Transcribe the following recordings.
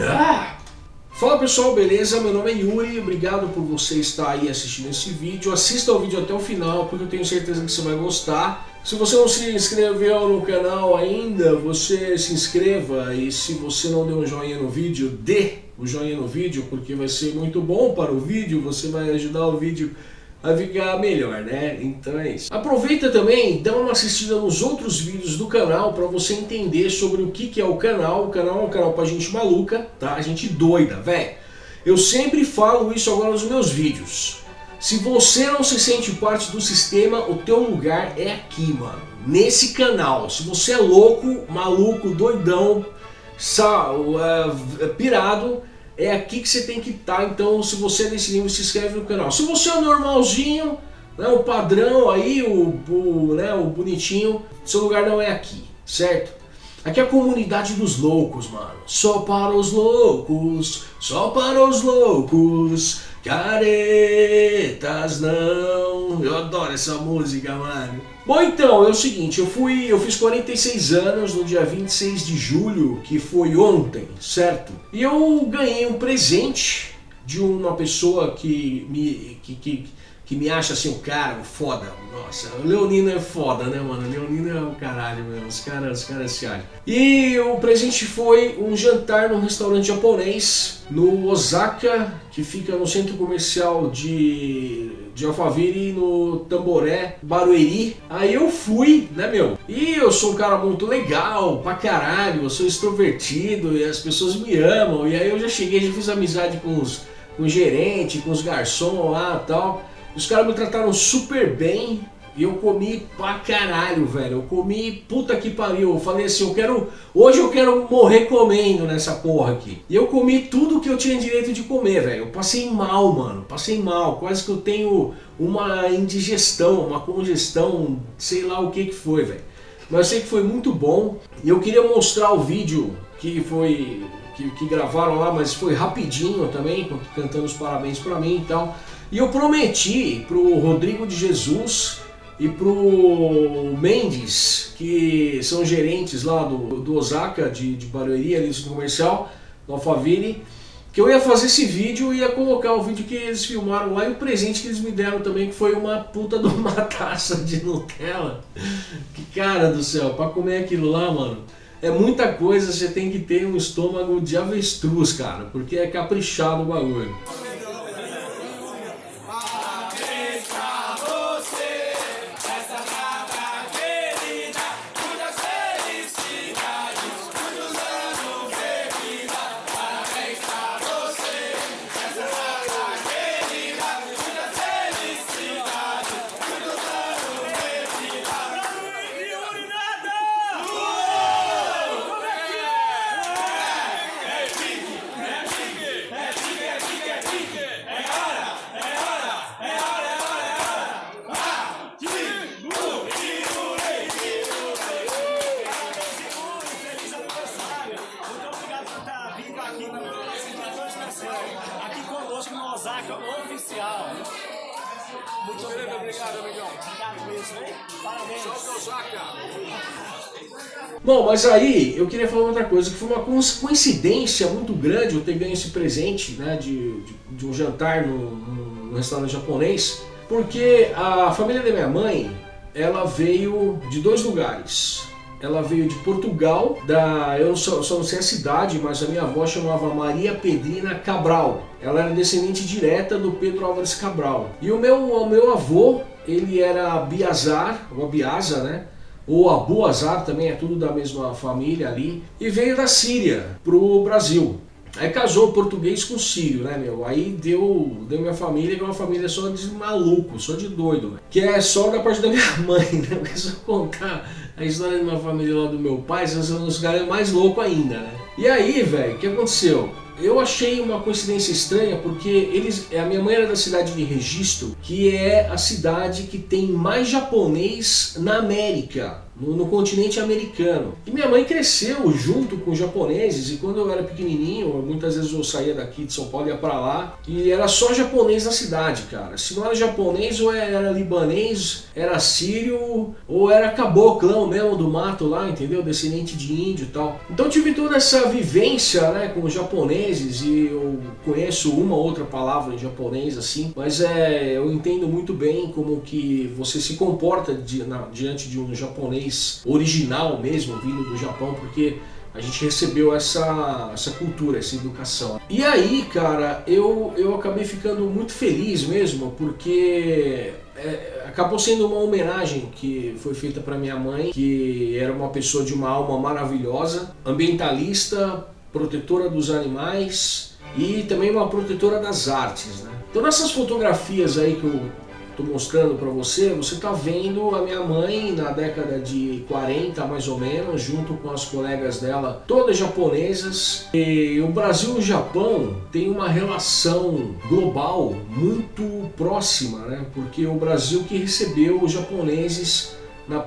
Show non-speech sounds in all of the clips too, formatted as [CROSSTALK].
Ah! Fala pessoal, beleza? Meu nome é Yuri, obrigado por você estar aí assistindo esse vídeo. Assista o vídeo até o final, porque eu tenho certeza que você vai gostar. Se você não se inscreveu no canal ainda, você se inscreva e se você não deu um joinha no vídeo, dê o joinha no vídeo, porque vai ser muito bom para o vídeo, você vai ajudar o vídeo a ficar melhor, né? Então é isso. Aproveita também, dá uma assistida nos outros vídeos do canal para você entender sobre o que, que é o canal. O canal é um canal pra gente maluca, tá? Gente doida, velho. Eu sempre falo isso agora nos meus vídeos. Se você não se sente parte do sistema, o teu lugar é aqui, mano. Nesse canal. Se você é louco, maluco, doidão, sal, uh, pirado, é aqui que você tem que estar, tá, então se você é desse nível, se inscreve no canal. Se você é normalzinho, né, o padrão aí, o, o, né, o bonitinho, seu lugar não é aqui, certo? Aqui é a comunidade dos loucos, mano. Só para os loucos, só para os loucos, caretas não. Eu adoro essa música, mano. Bom, então, é o seguinte, eu fui, eu fiz 46 anos no dia 26 de julho, que foi ontem, certo? E eu ganhei um presente de uma pessoa que me, que, que, que me acha assim, o cara, foda. Nossa, o Leonino é foda, né, mano? O Leonino é o caralho mesmo, os caras, os caras se acham. E o presente foi um jantar num restaurante japonês no Osaka, que fica no centro comercial de, de Alphaville, no Tamboré, Barueri. Aí eu fui, né, meu? E eu sou um cara muito legal, pra caralho, eu sou extrovertido e as pessoas me amam. E aí eu já cheguei, já fiz amizade com os, com o gerente, com os garçons lá e tal. Os caras me trataram super bem e eu comi pra caralho, velho. Eu comi puta que pariu. Eu falei assim, eu quero. Hoje eu quero morrer comendo nessa porra aqui. E eu comi tudo que eu tinha direito de comer, velho. Eu passei mal, mano. Passei mal. Quase que eu tenho uma indigestão, uma congestão, sei lá o que que foi, velho. Mas eu sei que foi muito bom. E eu queria mostrar o vídeo que foi. Que, que gravaram lá, mas foi rapidinho também, cantando os parabéns pra mim e tal. E eu prometi pro Rodrigo de Jesus e pro Mendes, que são gerentes lá do, do Osaka, de, de Barueri, ali do comercial, do Alphaville, que eu ia fazer esse vídeo e ia colocar o vídeo que eles filmaram lá e o presente que eles me deram também, que foi uma puta de uma [LAUGHS] taça de Nutella. Que cara do céu, pra comer aquilo lá, mano, é muita coisa, você tem que ter um estômago de avestruz, cara, porque é caprichado o bagulho. Muito obrigado, obrigado, amigão. Obrigado mesmo, hein? Parabéns. Bom, mas aí eu queria falar outra coisa, que foi uma coincidência muito grande eu ter ganho esse presente né, de, de, de um jantar no, no, restaurante japonês, porque a família da minha mãe, ela veio de dois lugares ela veio de Portugal, da, eu só, só, não sei a cidade, mas a minha avó chamava Maria Pedrina Cabral. Ela era descendente direta do Pedro Álvares Cabral. E o meu, o meu avô, ele era Biazar, ou Biaza, né? Ou Abuazar também, é tudo da mesma família ali. E veio da Síria pro Brasil. Aí casou português com sírio, né, meu? Aí deu, deu minha família, que é uma família só de maluco, só de doido, né? Que é só da parte da minha [LAUGHS] mãe, né? Porque se eu contar a história de uma família lá do meu pai, são os caras mais loucos ainda, né? E aí, velho, o que aconteceu? Eu achei uma coincidência estranha porque eles, a minha mãe era da cidade de Registro, que é a cidade que tem mais japonês na América no, no, continente americano. E minha mãe cresceu junto com os japoneses e quando eu era pequenininho, muitas vezes eu saía daqui de São Paulo e ia pra lá e era só japonês na cidade, cara. Se não era japonês ou era libanês, era sírio ou era caboclão mesmo do mato lá, entendeu? Descendente de índio e tal. Então tive toda essa vivência né, com os japoneses e eu conheço uma ou outra palavra em japonês assim, mas é, eu entendo muito bem como que você se comporta di, na, diante de um japonês original mesmo, vindo do Japão, porque a gente recebeu essa, essa cultura, essa educação. E aí, cara, eu, eu acabei ficando muito feliz mesmo, porque é, acabou sendo uma homenagem que foi feita para minha mãe, que era uma pessoa de uma alma maravilhosa, ambientalista, protetora dos animais e também uma protetora das artes. Né? Então nessas fotografias aí que eu estou mostrando para você, você está vendo a minha mãe na década de 40 mais ou menos, junto com as colegas dela, todas japonesas. E o Brasil e o Japão têm uma relação global muito próxima, né? porque o Brasil que recebeu os japoneses na,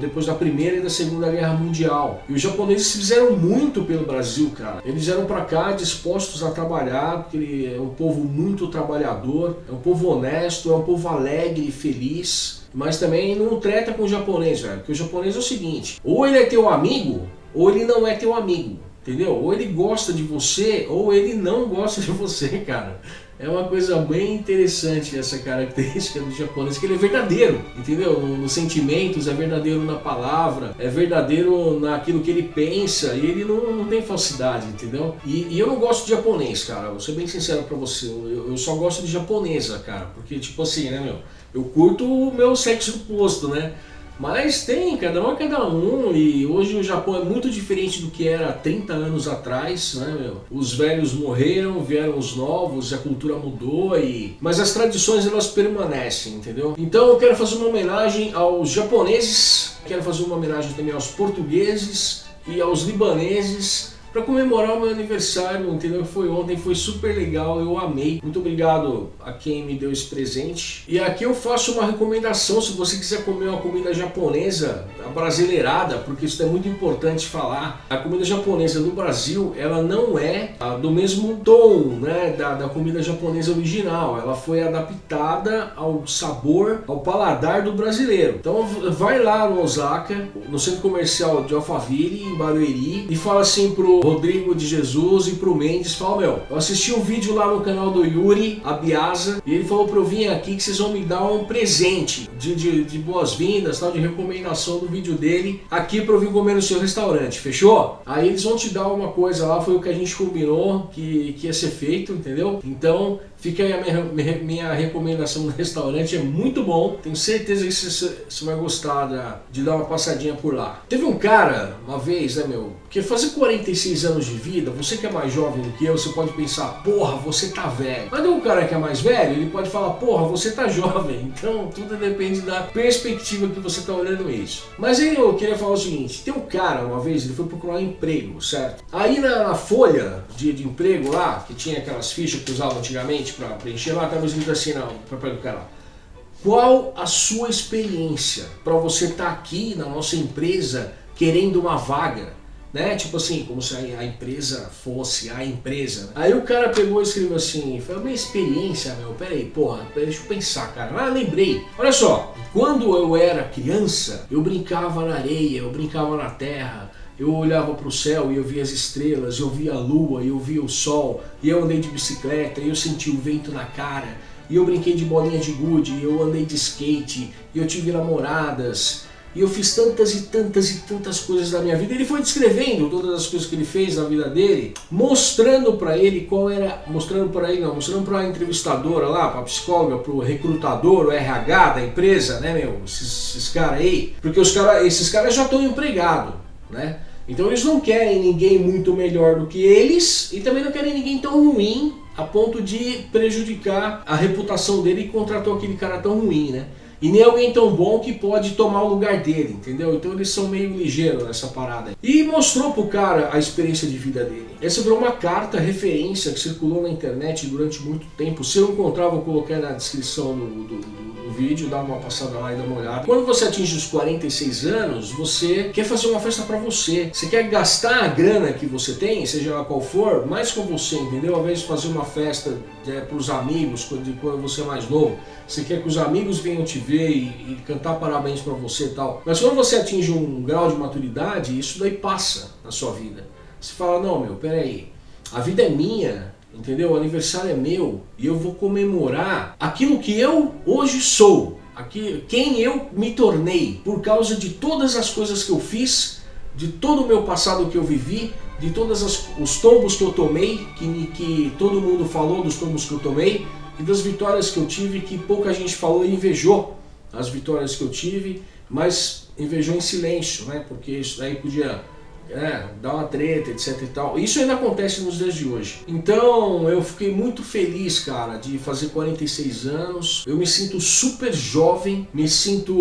depois da Primeira e da Segunda Guerra Mundial. E os japoneses fizeram muito pelo Brasil, cara. Eles vieram para cá dispostos a trabalhar, porque ele é um povo muito trabalhador, é um povo honesto, é um povo alegre e feliz. Mas também não treta com o japonês, velho. Porque o japonês é o seguinte, ou ele é teu amigo, ou ele não é teu amigo. Entendeu? Ou ele gosta de você, ou ele não gosta de você, [LAUGHS] cara. É uma coisa bem interessante essa característica do japonês, que ele é verdadeiro, entendeu? Nos sentimentos, é verdadeiro na palavra, é verdadeiro naquilo que ele pensa, e ele não, não tem falsidade, entendeu? E, e, eu não gosto de japonês, cara, vou ser bem sincero pra você, eu, eu só gosto de japonesa, cara, porque tipo assim, né, meu? Eu curto o meu sexo oposto, né? Mas tem, cada um é cada um, e hoje o Japão é muito diferente do que era 30 anos atrás, né, meu? Os velhos morreram, vieram os novos, a cultura mudou, e... mas as tradições elas permanecem, entendeu? Então eu quero fazer uma homenagem aos japoneses, quero fazer uma homenagem também aos portugueses e aos libaneses, para comemorar o meu aniversário, entendeu? Foi ontem, foi super legal, eu amei. Muito obrigado a quem me deu esse presente. E aqui eu faço uma recomendação, se você quiser comer uma comida japonesa, brasileirada, porque isso é muito importante falar. A comida japonesa no Brasil, ela não é ah, do mesmo tom né, da, da comida japonesa original. Ela foi adaptada ao sabor, ao paladar do brasileiro. Então vai lá no Osaka, no centro comercial de Alphaville, em Barueri, e fala assim pro Rodrigo de Jesus e pro Mendes, fala, meu, eu assisti um vídeo lá no canal do Yuri, a Biasa, e ele falou pra eu vir aqui que vocês vão me dar um presente de, de, de boas-vindas, tal, de recomendação do vídeo dele, aqui pra eu vir comer no seu restaurante, fechou? Aí eles vão te dar uma coisa lá, foi o que a gente combinou que, que ia ser feito, entendeu? Então, Fica aí a minha, minha, recomendação no restaurante, é muito bom. Tenho certeza que você, você vai gostar de dar uma passadinha por lá. Teve um cara, uma vez, né meu, que fazer 46 anos de vida, você que é mais jovem do que eu, você pode pensar, porra, você tá velho. Mas um cara que é mais velho, ele pode falar, porra, você tá jovem. [LAUGHS] Então tudo depende da perspectiva que você tá olhando isso. Mas aí eu queria falar o seguinte, tem um cara, uma vez, ele foi procurar emprego, certo? Aí na, na folha de, de emprego lá, que tinha aquelas fichas que usavam antigamente, para preencher lá, estava escrito assim no papel do cara. Qual a sua experiência para você estar tá aqui na nossa empresa querendo uma vaga? Né? Tipo assim, como se a empresa fosse a empresa. Aí o cara pegou e escreveu assim, foi minha experiência, meu, peraí, porra, deixa eu pensar, cara. Ah, lembrei. Olha só, quando eu era criança, eu brincava na areia, eu brincava na terra, eu olhava para o céu e eu via as estrelas, eu via a lua, eu via o sol, e eu andei de bicicleta, e eu senti o vento na cara, e eu brinquei de bolinha de gude, eu andei de skate, e eu tive namoradas, e eu fiz tantas e tantas e tantas coisas da minha vida. Ele foi descrevendo todas as coisas que ele fez na vida dele, mostrando para ele qual era, mostrando para ele não, mostrando para a entrevistadora lá, para a psicóloga, para o recrutador, o RH da empresa, né, meu, esses, esses caras aí, porque os cara, esses caras já estão empregados, né? Então eles não querem ninguém muito melhor do que eles e também não querem ninguém tão ruim a ponto de prejudicar a reputação dele e contratou aquele cara tão ruim, né? e nem alguém tão bom que pode tomar o lugar dele, entendeu? Então eles são meio ligeiros nessa parada. E mostrou pro cara a experiência de vida dele. Essa virou uma carta referência que circulou na internet durante muito tempo. Se eu encontrar, vou colocar na descrição do, do, do vídeo, dá uma passada lá e dá uma olhada. Quando você atinge os 46 anos, você quer fazer uma festa para você. Você quer gastar a grana que você tem, seja ela qual for, mais com você, entendeu? Ao invés de fazer uma festa é, para os amigos, quando, quando você é mais novo, você quer que os amigos venham te ver e, e cantar parabéns para você e tal. Mas quando você atinge um grau de maturidade, isso daí passa na sua vida. Você fala, não meu, peraí, a vida é minha, entendeu? O aniversário é meu e eu vou comemorar aquilo que eu hoje sou, aqui, quem eu me tornei por causa de todas as coisas que eu fiz, de todo o meu passado que eu vivi, de todos os tombos que eu tomei, que, que todo mundo falou dos tombos que eu tomei, e das vitórias que eu tive, que pouca gente falou e invejou as vitórias que eu tive, mas invejou em silêncio, né? Porque isso daí podia é, dar uma treta, etc e tal. Isso ainda acontece nos dias de hoje. Então eu fiquei muito feliz, cara, de fazer 46 anos. Eu me sinto super jovem, me sinto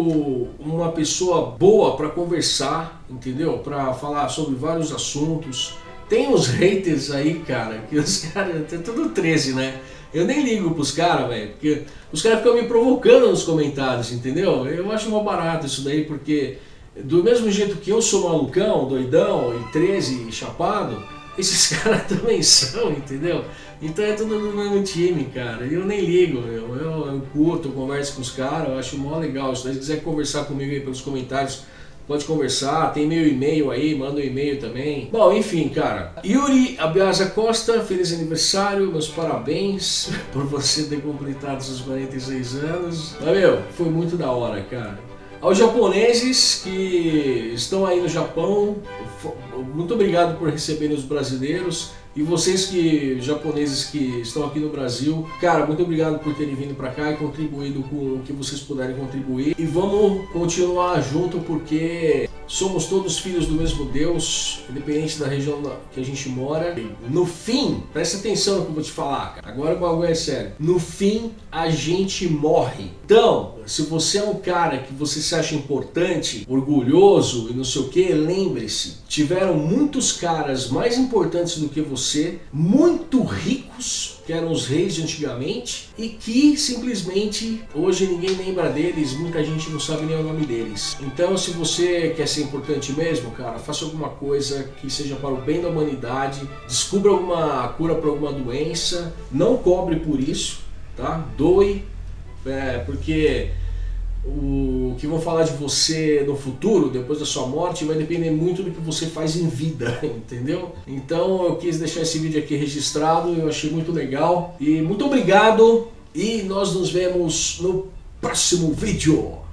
uma pessoa boa para conversar, entendeu? Para falar sobre vários assuntos. Tem uns haters aí, cara, que os [LAUGHS] caras, é tudo 13, né? Eu nem ligo pros caras, velho, porque os caras ficam me provocando nos comentários, entendeu? Eu acho mal barato isso daí, porque do mesmo jeito que eu sou malucão, doidão e 13 chapado, esses [LAUGHS] caras também são, entendeu? Então é tudo do mesmo time, cara. Eu nem ligo. Eu, eu curto, eu converso com os caras, eu acho mó legal. Se você quiser conversar comigo aí pelos comentários, pode conversar. Tem meu e-mail aí, manda um e-mail também. Bom, enfim, cara. Yuri Abiasa Costa, feliz aniversário, meus parabéns [LAUGHS] por você ter completado seus 46 anos. Valeu, foi muito da hora, cara. Aos japoneses que estão aí no Japão, muito obrigado por receberem os brasileiros. E vocês que japoneses que estão aqui no Brasil, cara, muito obrigado por terem vindo para cá e contribuído com o que vocês puderem contribuir. E vamos continuar junto porque somos todos filhos do mesmo Deus, independente da região que a gente mora. No fim, presta atenção no que eu vou te falar, cara. agora o bagulho é sério. No fim, a gente morre. Então, se você é um cara que você se acha importante, orgulhoso e não sei o que, lembre-se, tiveram muitos caras mais importantes do que você, muito ricos, que eram os reis de antigamente, e que simplesmente hoje ninguém lembra deles, muita gente não sabe nem o nome deles. Então se você quer ser importante mesmo, cara, faça alguma coisa que seja para o bem da humanidade, descubra alguma cura para alguma doença, não cobre por isso, tá? Doe, é, porque o que vão falar de você no futuro, depois da sua morte, vai depender muito do que você faz em vida, [LAUGHS] entendeu? Então eu quis deixar esse vídeo aqui registrado, eu achei muito legal. E muito obrigado e nós nos vemos no próximo vídeo.